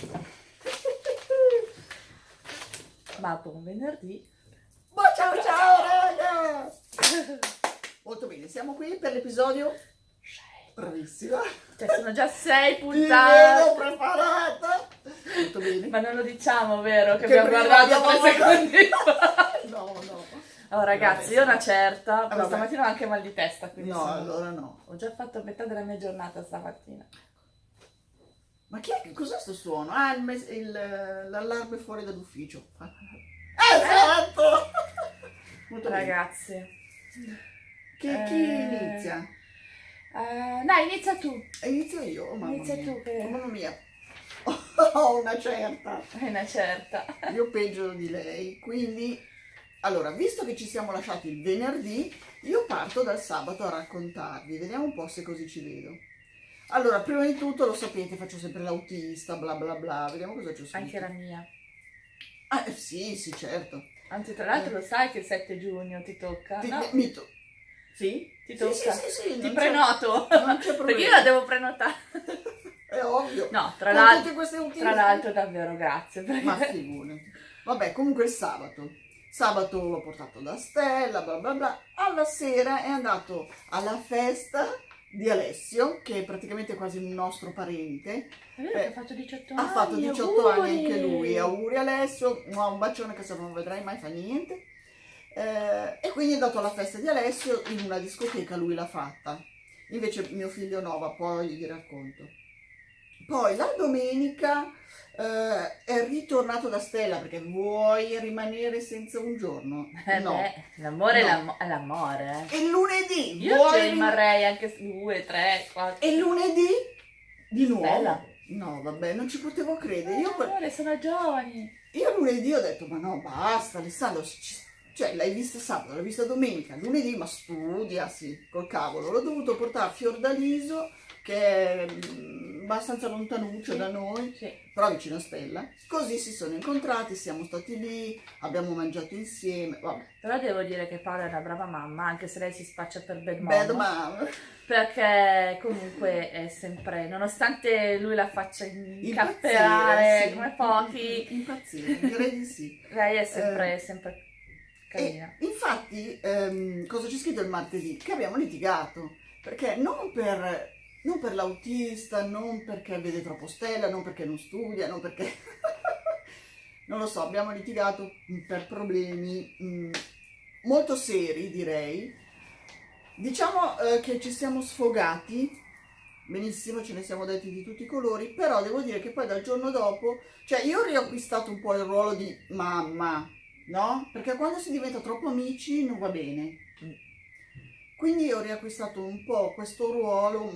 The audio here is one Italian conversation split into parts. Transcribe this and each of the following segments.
Ma buon venerdì. Ma ciao ciao raga! Molto bene, siamo qui per l'episodio... Bravissima! Cioè, sono già sei Ti vedo puntate. preparata! Molto bene. Ma non lo diciamo, vero? Che, Che abbiamo guardato tre secondi fa. No, no. Oh, ragazzi, io una certa. Ah, Questa vabbè. mattina ho anche mal di testa. Quindi No, sono- allora no. Ho già fatto metà della mia giornata stamattina. Ma chi è che cos'è sto suono? Ah, eh, l'allarme fuori dall'ufficio. Esatto! Molto bene. Ragazzi. Chi, chi Eh. inizia? Eh, dai, inizia tu. E Inizio io, oh, mamma Inizia mia. tu, che- Oh, mamma mia. Ho una certa. È una certa. Io peggio di lei, quindi... Allora, visto che ci siamo lasciati il venerdì, io parto dal sabato a raccontarvi. Vediamo un po' se così ci vedo. Allora, prima di tutto, lo sapete, faccio sempre l'autista, bla bla bla. Vediamo cosa c'è. Anche la mia. Ah, eh, sì, sì, certo. Anzi, tra l'altro lo sai che il 7 giugno ti tocca? Ti, No, mi to- Sì? ti Sì, tocca. Sì, sì, sì, Ti non c'è- prenoto. Non c'è problema. Perché io la devo prenotare. È ovvio. No, tra l'altro, tra l'altro davvero grazie. Perché... Ma figurati. Vabbè, comunque il sabato. Sabato l'ho portato da Stella, bla bla bla. Alla sera è andato alla festa di Alessio, che è praticamente quasi un nostro parente. Che ha fatto 18 anni. Ha fatto 18 anni anche auguri. lui. Auguri Alessio, un bacione che se non vedrai mai fa niente. Eh, e quindi è andato alla festa di Alessio in una discoteca, lui l'ha fatta. Invece mio figlio no, ma poi vi racconto. Poi la domenica eh, è ritornato da Stella perché vuoi rimanere senza un giorno? Eh no. l'amore No. è l'amo- è l'amore. eh. E lunedì Io vuoi rim- rimarrei anche due, tre, quattro. E lunedì di nuovo? Stella. No, vabbè, non ci potevo credere. Io, Eh, que- amore, sono giovani. io lunedì ho detto, ma no, basta, Alessandro, ci- cioè l'hai vista sabato, l'hai vista domenica, lunedì, ma studia, sì, col cavolo. L'ho dovuto portare a Fiordaliso, che è mm, abbastanza lontanuccio Sì. da noi, Sì. però vicino a Stella. Così si sono incontrati, siamo stati lì, abbiamo mangiato insieme, vabbè. Però devo dire che Paola è una brava mamma, anche se lei si spaccia per bad mom. Bad mom. Perché comunque è sempre, nonostante lui la faccia incapperare sì. come pochi, Impazzire, direi di sì. lei è sempre, Eh. sempre carina. E infatti, ehm, cosa c'è scritto il martedì? Che abbiamo litigato, perché non per, non per l'autista, non perché vede troppo Stella, non perché non studia, non perché... non lo so, abbiamo litigato per problemi mm, molto seri, direi. Diciamo eh, che ci siamo sfogati, benissimo, ce ne siamo detti di tutti i colori, però devo dire che poi dal giorno dopo, cioè io ho riacquistato un po' il ruolo di mamma, no? Perché quando si diventa troppo amici non va bene. Quindi ho riacquistato un po' questo ruolo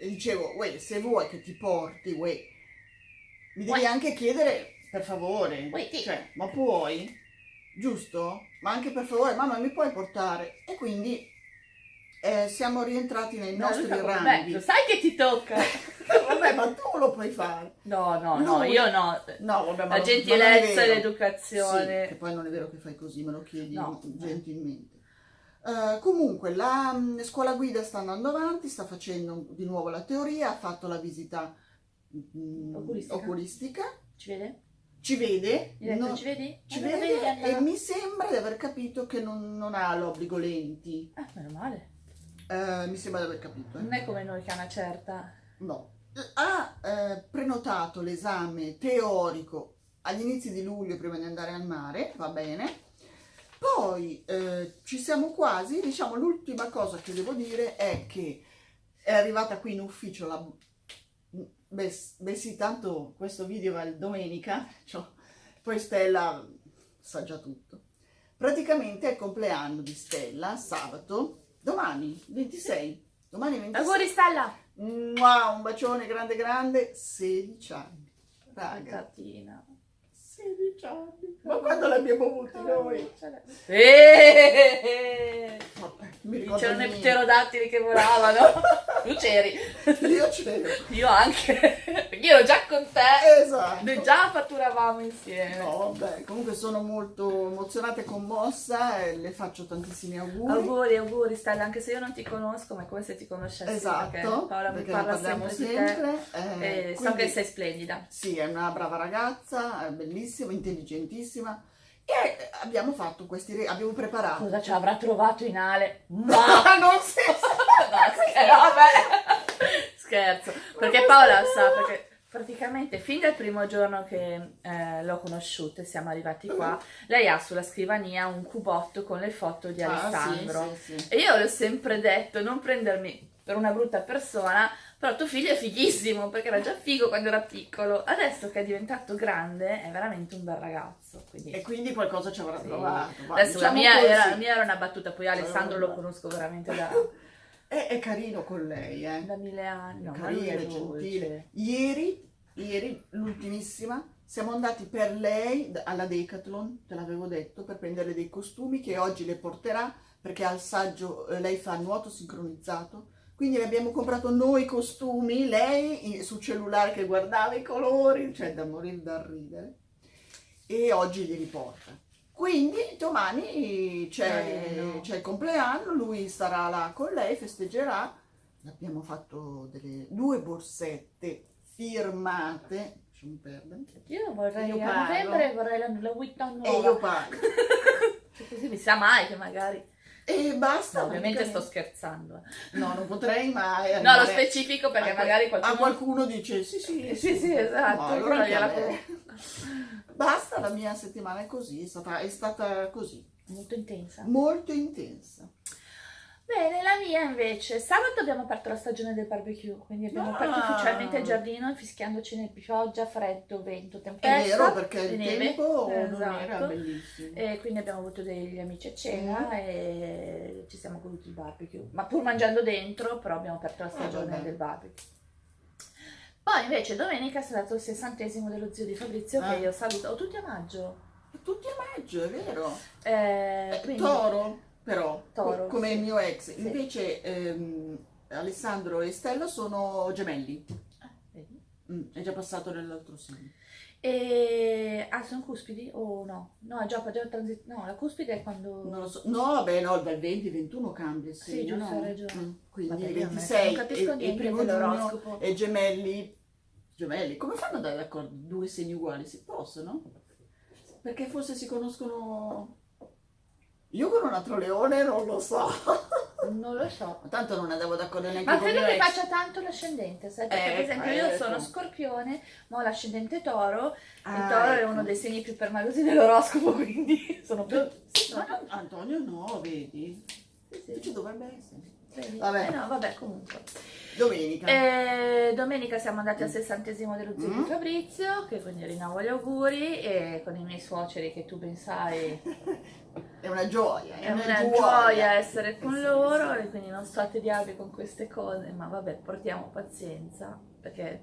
e dicevo, uè, se vuoi che ti porti, uè, mi devi Uè. anche chiedere per favore, Uè, sì. cioè, ma puoi? Giusto? Ma anche per favore, mamma mi puoi portare? E quindi eh, siamo rientrati nei No, nostri ranghi. "Beh, lo sai che ti tocca? Vabbè, ma tu lo puoi fare. No, no, no, Lui- io no. No, vabbè, La gentilezza e l'educazione. Sì, che poi non è vero che fai così, me lo chiedi No. gentilmente. Eh, comunque, la mh, scuola guida sta andando avanti, sta facendo di nuovo la teoria, ha fatto la visita mh, Oculistica. oculistica, Ci vede? ci vede, no- ci vedi? ci Allora vede Anna? e mi sembra di aver capito che non, non ha l'obbligo lenti. Ah, meno male. Eh, mi sembra di aver capito. eh. Non è come noi che ha una certa... No. Ha eh, prenotato l'esame teorico agli inizi di luglio prima di andare al mare, va bene. Poi eh, ci siamo quasi, diciamo l'ultima cosa che devo dire è che è arrivata qui in ufficio la... Beh, beh sì, tanto questo video va il domenica, cioè, poi Stella sa già tutto. Praticamente è il compleanno di Stella, sabato, domani, 26. Domani 26. Auguri Stella! Mua, un bacione grande grande, 16 anni. Raga, Ragatina. 16 anni. Ma quando l'abbiamo avuti noi? Eh, Vabbè, mi ricordo C'erano i pterodattili che volavano. Tu c'eri. Io c'ero. Io anche. Io ero già con te. Esatto. Noi già fatturavamo insieme. No, vabbè, comunque sono molto emozionata e commossa e le faccio tantissimi auguri. Auguri, auguri Stella, anche se io non ti conosco, ma è come se ti conoscessi. perché Esatto, Paola mi parla sempre, sempre. eh, E so quindi- che sei splendida. Sì, è una brava ragazza, è bellissima, intelligentissima e abbiamo fatto questi re- abbiamo preparato. Cosa ci avrà trovato in Ale? Ma non si No, scherzo, perché Paola sa, perché praticamente fin dal primo giorno che eh, l'ho conosciuta e siamo arrivati qua, lei ha sulla scrivania un cubotto con le foto di Ah, Alessandro. sì, sì, sì. E io le ho sempre detto, non prendermi per una brutta persona, però tuo figlio è fighissimo, perché era già figo quando era piccolo. Adesso che è diventato grande, è veramente un bel ragazzo. Quindi... E quindi qualcosa ci avrà Sì. trovato. va, Adesso la, diciamo mia così. era, la mia era una battuta, poi Alessandro lo conosco veramente da, È, è carino con lei, eh. da mille anni. No, ma carino, gentile. Ieri, ieri, l'ultimissima, siamo andati per lei alla Decathlon, te l'avevo detto, per prendere dei costumi che oggi le porterà perché al saggio eh, lei fa nuoto sincronizzato. Quindi le abbiamo comprato noi costumi, lei sul cellulare che guardava i colori, cioè da morire da ridere, e oggi li riporta. Quindi domani c'è, c'è il compleanno, lui sarà là con lei, festeggerà. Abbiamo fatto delle due borsette firmate, Io vorrei Io a novembre vorrei la, la Vuitton e io nuova. pago. Cioè, così mi sa mai che magari. E basta. No, ovviamente sto praticamente. scherzando. eh. No, non potrei mai No, lo specifico perché a magari A qualcuno. qualcuno dice sì, sì, Eh, sì, sì, esatto, No, allora gliela. Basta, la mia settimana è così, è stata, è stata così, Molto intensa. molto intensa. Bene, la mia invece. Sabato abbiamo aperto la stagione del barbecue, quindi abbiamo Ah. aperto ufficialmente il giardino fischiandoci nel pioggia, freddo, vento, È tempesta. vero perché il neve. tempo non Esatto. era bellissimo. E quindi abbiamo avuto degli amici a cena Mm. e ci siamo goduti il barbecue. Ma pur mangiando dentro, però abbiamo aperto la Ah, stagione vabbè. del barbecue. Poi invece domenica è stato il sessantesimo dello zio di Fabrizio Ah. che io saluto. Oh, tutti a maggio. Tutti a maggio, è vero. Eh, quindi- Toro, però, Toro, co- come sì. il mio ex. Sì. Invece ehm, Alessandro e Stella sono gemelli. Ah, vedi? Mm, è già passato nell'altro segno. E... Ah, sono cuspidi o no? No, è già, già transi- No, la cuspide è quando... Non lo so. No, vabbè, no, dal 20-21 cambia il Sì, segno, giusto, no? hai ragione. Mm, Quindi Vabbè, io a me 26 non e, e niente primo giugno dell'oroscopo. e gemelli. Gemelli, come fanno ad andare d'accordo? Due segni uguali? Si possono? Perché forse si conoscono... Io con un altro leone non lo so. Non lo so. Ma Tanto non andavo d'accordo neanche Ma con il credo che faccia tanto l'ascendente, sai? Perché Eh, per esempio io ecco. sono scorpione, ma ho l'ascendente toro. Ah, il toro è ecco. uno dei segni più permalosi dell'oroscopo, quindi sono più... Sì, no, no, Antonio no, vedi? sì, sì, Ci dovrebbe essere. vedi? Vabbè. Eh no, vabbè, comunque. Domenica. E domenica siamo andati al sessantesimo dello zio Mm. di Fabrizio, che quindi rinnovo gli auguri, e con i miei suoceri, che tu ben sai, È una gioia, è una gioia essere con loro, e quindi non sto a tediarvi con queste cose, ma vabbè, portiamo pazienza, perché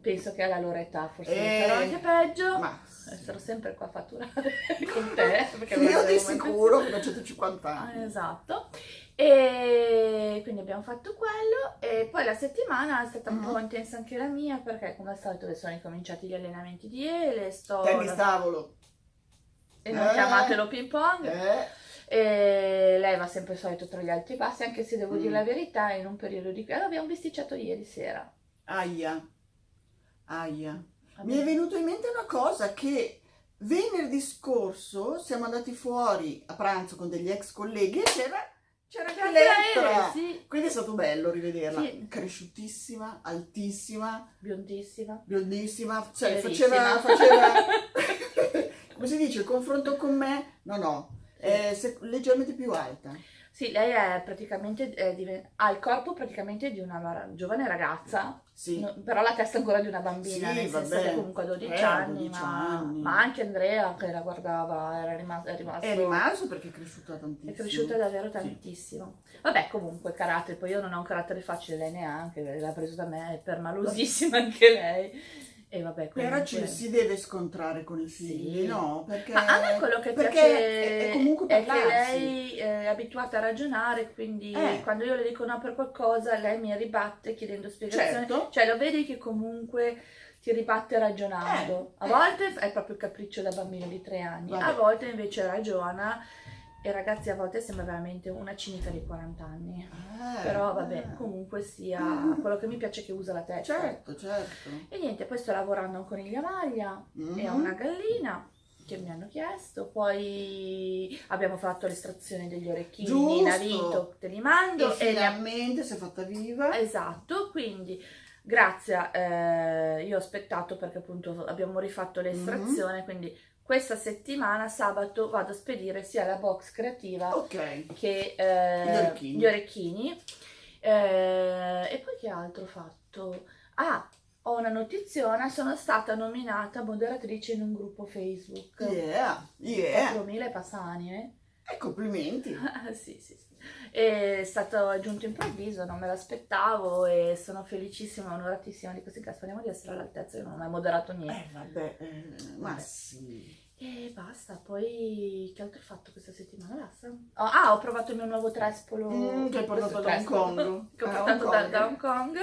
penso che alla loro età forse Eh. sarò anche peggio. Ma Sarò sempre qua a fatturare con te. Perché io di sicuro che ho 150 Ah, anni. Esatto. E quindi abbiamo fatto quello e poi la settimana è stata un Mhm. po' intensa anche la mia perché come al solito sono incominciati gli allenamenti di Ele, sto Tennis tavolo. E non Eh. chiamatelo ping pong Eh, e lei va sempre il solito tra gli alti e bassi anche se devo Mm. dire la verità in un periodo di allora, abbiamo bisticciato ieri sera. aia. Aia. Vabbè. Mi è venuto in mente una cosa che venerdì scorso siamo andati fuori a pranzo con degli ex colleghi e c'era, c'era anche Anche l'Elettra. Ele, sì, Quindi è stato bello rivederla. Sì. Cresciutissima, altissima, biondissima. biondissima, cioè Verissima. faceva, faceva come si dice, il confronto con me, no no, è se- leggermente più alta. Sì, lei è praticamente è diven- ha il corpo praticamente di una giovane ragazza Sì, No, però la testa ancora di una bambina, Sì, nel senso vabbè. che comunque a 12 Eh, anni, 12 ma, anni. ma anche Andrea che la guardava era rimasto, è rimasto, è rimasto perché è cresciuta è tantissimo. cresciuta davvero tantissimo. Vabbè, comunque carattere, poi io non ho un carattere facile, lei neanche, l'ha preso da me, è permalosissima anche lei. E vabbè, Però comunque... ci si deve scontrare con i figli, Sì. no? Perché, Ma a me quello che perché piace è, è comunque è che parlarsi. lei è abituata a ragionare, quindi Eh. quando io le dico no per qualcosa, lei mi ribatte chiedendo spiegazioni. Certo. Cioè lo vedi che comunque ti ribatte ragionando. Eh, A eh. volte è proprio il capriccio da bambino di tre anni, Vabbè. a volte invece ragiona. E ragazzi, a volte sembra veramente una cinica di 40 anni. Eh, Però vabbè, eh. comunque sia Mm. quello che mi piace è che usa la testa. Certo, certo. E niente, poi sto lavorando a un coniglio maglia e a Mhm. una gallina che mi hanno chiesto. Poi abbiamo fatto l'estrazione degli orecchini, Giusto. Navito, te li mando. E E ne- finalmente si è fatta viva. Esatto, quindi grazie, eh, io ho aspettato perché appunto abbiamo rifatto l'estrazione, quindi questa settimana, sabato, vado a spedire sia la box creativa Ok. che eh, Gli orecchini. gli orecchini. Eh, e poi che altro ho fatto? Ah, ho una notiziona, sono stata nominata moderatrice in un gruppo Facebook. Yeah, yeah. 4.000 passanime. E complimenti. Sì, sì, sì. È stato aggiunto improvviso, non me l'aspettavo e sono felicissima, onoratissima di questo caso. Speriamo di essere all'altezza, io non ho mai moderato niente. Eh, vabbè, eh, ma Vabbè. sì. E basta, poi che altro ho fatto questa settimana? Basta. Oh, ah, ho provato il mio nuovo trespolo. Mm, che hai portato da Hong Kong. Che ho Ah, portato Hong da, da Hong Kong.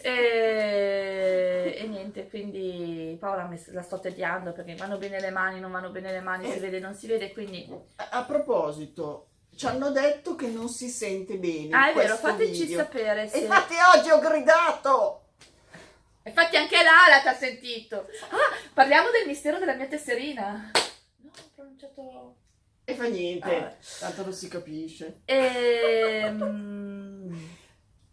E, e niente, quindi Paola mi, la sto tediando perché vanno bene le mani, non vanno bene le mani, Eh. si vede, non si vede, quindi... A, a proposito, ci hanno detto che non si sente bene. Ah, è vero, fateci video. sapere E se... infatti oggi ho gridato. Infatti anche Lala ti ha sentito. Ah, parliamo del mistero della mia tesserina. No, ho pronunciato... E fa niente, Ah. tanto non si capisce. Ehm...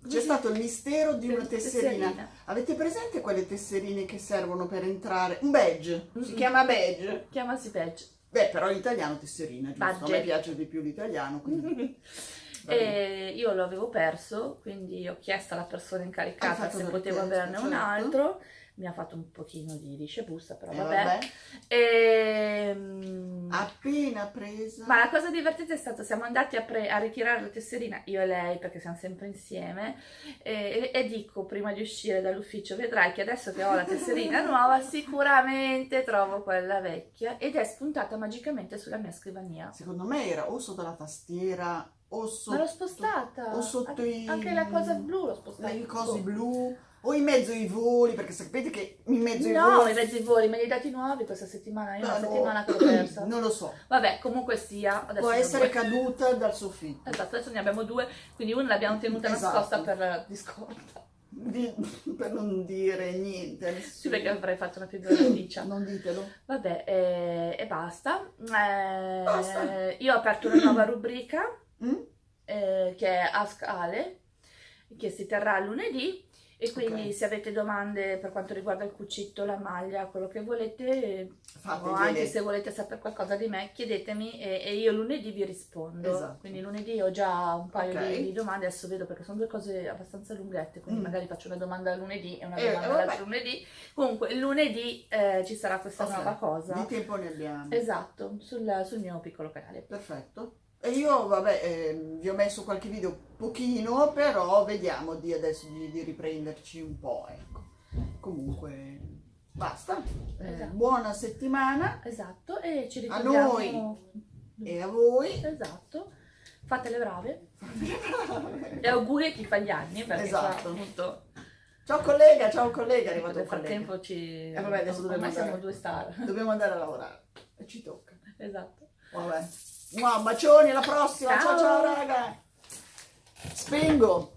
C'è stato il mistero di una tesserina. tesserina. Avete presente quelle tesserine che servono per entrare? Un badge, si Mm. chiama badge. Chiamasi Page. Beh, però in italiano tesserina, giusto? A Badge. me piace di più l'italiano, quindi... E io lo avevo perso, quindi ho chiesto alla persona incaricata se potevo averne un certo. altro. Mi ha fatto un pochino di riscebusta, però Eh, vabbè. vabbè. Ehm, Appena presa... Ma la cosa divertente è stata, siamo andati a, a ritirare la tesserina, io e lei, perché siamo sempre insieme, e, e dico prima di uscire dall'ufficio, vedrai che adesso che ho la tesserina nuova, sicuramente trovo quella vecchia, ed è spuntata magicamente sulla mia scrivania. Secondo me era o sotto la tastiera o sotto... Ma l'ho spostata! o sotto An- i- Anche la cosa blu l'ho spostata. i cosi blu o in mezzo ai voli, perché sapete che in mezzo ai No, voli... i mezzi voli, me li hai dati nuovi questa settimana, io No, una settimana che l'ho persa. Non lo so, Vabbè, comunque sia, può ho essere due. caduta dal soffitto. Esatto, adesso ne abbiamo due, quindi una l'abbiamo tenuta Esatto. nascosta per la discordia. Di- per non dire niente. Sì, perché avrei fatto una figuraticcia. Non ditelo. Vabbè, eh, e basta. Eh, Basta. Io ho aperto una nuova rubrica? Eh, che è Ask Ale, che si terrà lunedì. E quindi Ok. se avete domande per quanto riguarda il cucito, la maglia, quello che volete, o anche se volete sapere qualcosa di me, chiedetemi e, e io lunedì vi rispondo. Esatto. Quindi lunedì ho già un paio Ok. di, di domande, adesso vedo perché sono due cose abbastanza lunghette, quindi Mm. magari faccio una domanda lunedì e una Eh, domanda l'altro lunedì. Comunque lunedì eh, ci sarà questa Ok. nuova cosa. Di tempo ne abbiamo. Esatto, sul, sul mio piccolo canale. Perfetto. E io, vabbè, eh, vi ho messo qualche video pochino, però vediamo di adesso di, di riprenderci un po', ecco. Comunque, basta. Eh, Esatto. Buona settimana Esatto, e ci A ritroviamo. e a voi. Esatto. Fate le brave. E auguri a chi fa gli anni, perché Esatto. appunto Ciao collega, ciao collega, è arrivato nel frattempo ci... Eh, vabbè, adesso dobbiamo ormai siamo andare. due star. Dobbiamo andare a lavorare. E ci tocca. Esatto. Vabbè. Mua, bacioni, alla prossima. Ciao Ciao. ciao raga. Spengo.